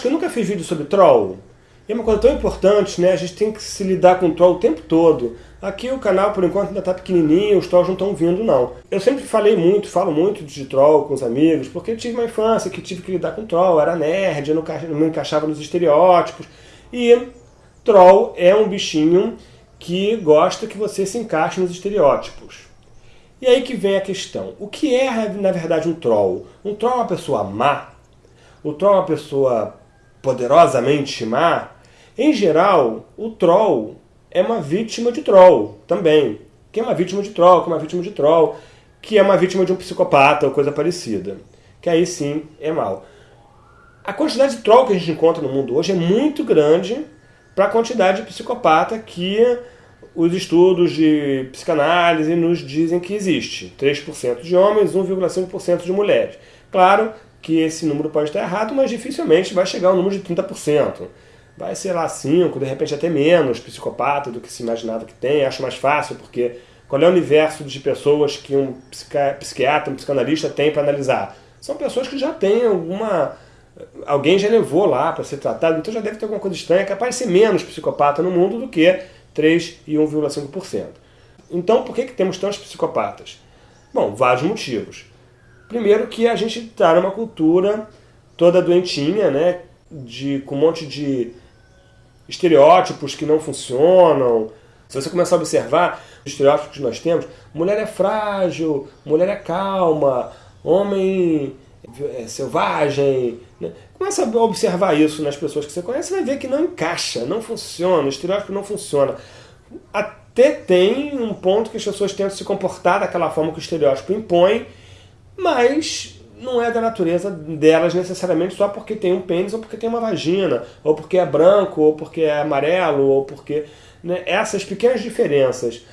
que eu nunca fiz vídeo sobre troll. E é uma coisa tão importante, né? A gente tem que se lidar com troll o tempo todo. Aqui o canal, por enquanto, ainda está pequenininho, os trolls não estão vindo, não. Eu sempre falei muito, falo muito de troll com os amigos, porque eu tive uma infância que tive que lidar com troll, era nerd, eu não me encaixava nos estereótipos. E troll é um bichinho que gosta que você se encaixe nos estereótipos. E aí que vem a questão. O que é, na verdade, um troll? Um troll é uma pessoa má? O troll é uma pessoa poderosamente má? Em geral, o troll é uma vítima de troll também. Que é uma vítima de troll, que é uma vítima de troll, que é uma vítima de um psicopata ou coisa parecida. Que aí sim é mal. A quantidade de troll que a gente encontra no mundo hoje é muito grande para a quantidade de psicopata que os estudos de psicanálise nos dizem que existe. 3% de homens, 1,5% de mulheres. Claro que esse número pode estar errado, mas dificilmente vai chegar ao número de 30% vai ser lá 5, de repente até menos psicopata do que se imaginava que tem. Acho mais fácil, porque qual é o universo de pessoas que um psiquiatra, um psicanalista tem para analisar? São pessoas que já têm alguma... Alguém já levou lá para ser tratado, então já deve ter alguma coisa estranha, é capaz de ser menos psicopata no mundo do que 3 e 1,5%. Então, por que, que temos tantos psicopatas? Bom, vários motivos. Primeiro que a gente está numa cultura toda doentinha, né, de, com um monte de estereótipos que não funcionam. Se você começar a observar os estereótipos que nós temos, mulher é frágil, mulher é calma, homem é selvagem. Né? Começa a observar isso nas pessoas que você conhece, vai ver que não encaixa, não funciona, o estereótipo não funciona. Até tem um ponto que as pessoas tentam se comportar daquela forma que o estereótipo impõe, mas não é da natureza delas necessariamente só porque tem um pênis ou porque tem uma vagina, ou porque é branco, ou porque é amarelo, ou porque... Né, essas pequenas diferenças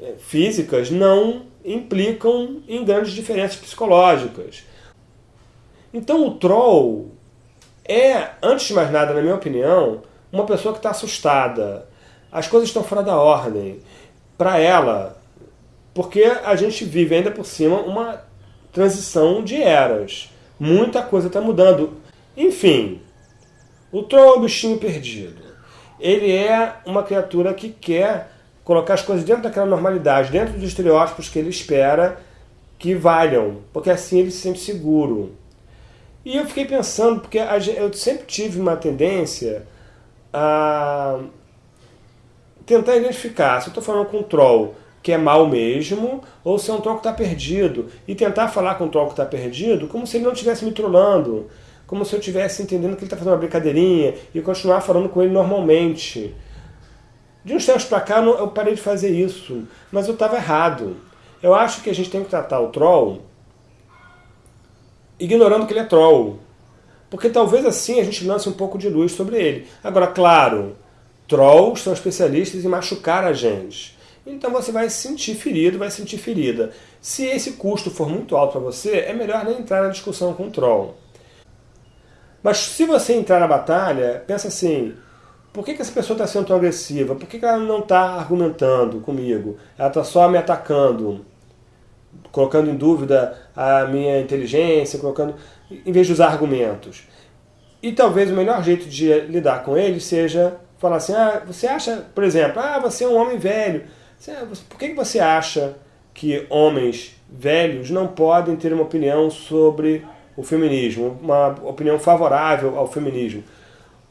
é, físicas não implicam em grandes diferenças psicológicas. Então o troll é, antes de mais nada, na minha opinião, uma pessoa que está assustada. As coisas estão fora da ordem. Para ela, porque a gente vive ainda por cima uma transição de eras. Muita coisa está mudando. Enfim, o Troll é o bichinho perdido. Ele é uma criatura que quer colocar as coisas dentro daquela normalidade, dentro dos estereótipos que ele espera que valham, porque assim ele se sente seguro. E eu fiquei pensando, porque eu sempre tive uma tendência a tentar identificar, se eu estou falando com um troll que é mal mesmo, ou se é um troll que está perdido. E tentar falar com o troll que está perdido como se ele não estivesse me trollando. Como se eu estivesse entendendo que ele está fazendo uma brincadeirinha e continuar falando com ele normalmente. De uns tempos para cá eu parei de fazer isso, mas eu estava errado. Eu acho que a gente tem que tratar o troll ignorando que ele é troll. Porque talvez assim a gente lance um pouco de luz sobre ele. Agora, claro, trolls são especialistas em machucar a gente então você vai se sentir ferido, vai se sentir ferida. Se esse custo for muito alto para você, é melhor nem entrar na discussão com o troll. Mas se você entrar na batalha, pensa assim, por que, que essa pessoa está sendo tão agressiva? Por que, que ela não está argumentando comigo? Ela está só me atacando, colocando em dúvida a minha inteligência, colocando, em vez de usar argumentos. E talvez o melhor jeito de lidar com ele seja falar assim, ah, você acha, por exemplo, ah, você é um homem velho, por que você acha que homens velhos não podem ter uma opinião sobre o feminismo, uma opinião favorável ao feminismo?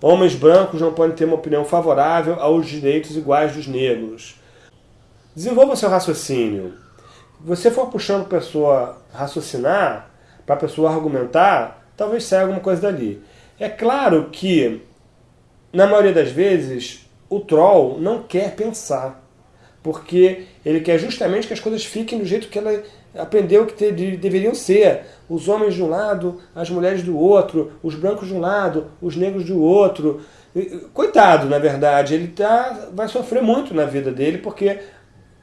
Homens brancos não podem ter uma opinião favorável aos direitos iguais dos negros. Desenvolva seu raciocínio. Se você for puxando a pessoa raciocinar, para a pessoa argumentar, talvez saia alguma coisa dali. É claro que, na maioria das vezes, o troll não quer pensar porque ele quer justamente que as coisas fiquem do jeito que ela aprendeu que te, deveriam ser. Os homens de um lado, as mulheres do outro, os brancos de um lado, os negros do outro. Coitado, na verdade, ele tá, vai sofrer muito na vida dele, porque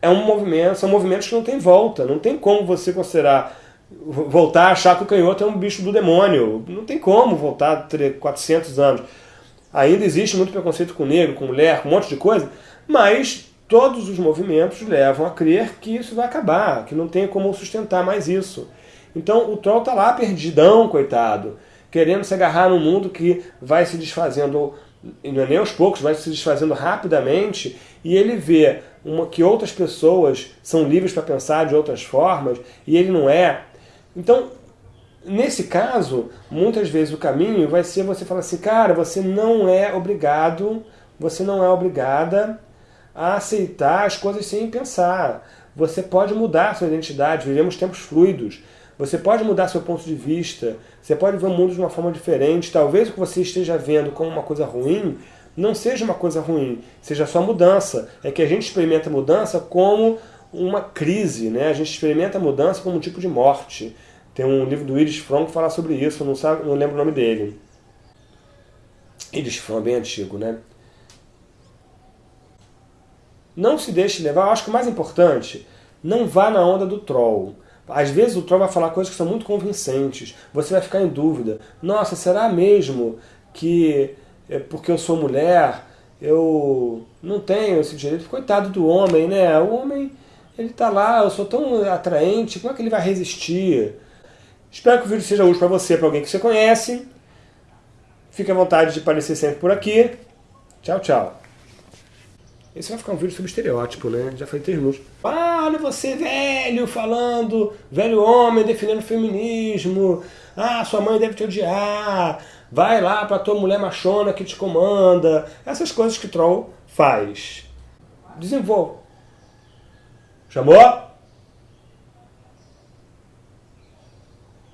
é um movimento, são movimentos que não tem volta. Não tem como você considerar voltar a achar que o canhoto é um bicho do demônio. Não tem como voltar 400 anos. Ainda existe muito preconceito com negro, com mulher, com um monte de coisa, mas todos os movimentos levam a crer que isso vai acabar, que não tem como sustentar mais isso. Então o troll está lá perdidão, coitado. querendo se agarrar num mundo que vai se desfazendo, não é nem aos poucos, vai se desfazendo rapidamente, e ele vê uma, que outras pessoas são livres para pensar de outras formas, e ele não é. Então, nesse caso, muitas vezes o caminho vai ser você falar assim, cara, você não é obrigado, você não é obrigada a aceitar as coisas sem pensar. Você pode mudar sua identidade, vivemos tempos fluidos. Você pode mudar seu ponto de vista, você pode ver o mundo de uma forma diferente. Talvez o que você esteja vendo como uma coisa ruim não seja uma coisa ruim, seja só mudança. É que a gente experimenta mudança como uma crise, né? a gente experimenta mudança como um tipo de morte. Tem um livro do Iris Fromm que fala sobre isso, não, sabe, não lembro o nome dele. Iris Fromm bem antigo, né? Não se deixe levar, eu acho que o mais importante, não vá na onda do troll. Às vezes o troll vai falar coisas que são muito convincentes, você vai ficar em dúvida. Nossa, será mesmo que é porque eu sou mulher, eu não tenho esse direito? Coitado do homem, né? O homem, ele tá lá, eu sou tão atraente, como é que ele vai resistir? Espero que o vídeo seja útil para você, para alguém que você conhece. Fique à vontade de aparecer sempre por aqui. Tchau, tchau. Esse vai ficar um vídeo sobre estereótipo, né? Já falei três minutos. Ah, olha você velho falando, velho homem defendendo feminismo. Ah, sua mãe deve te odiar. Vai lá pra tua mulher machona que te comanda. Essas coisas que troll faz. Desenvolva. Chamou?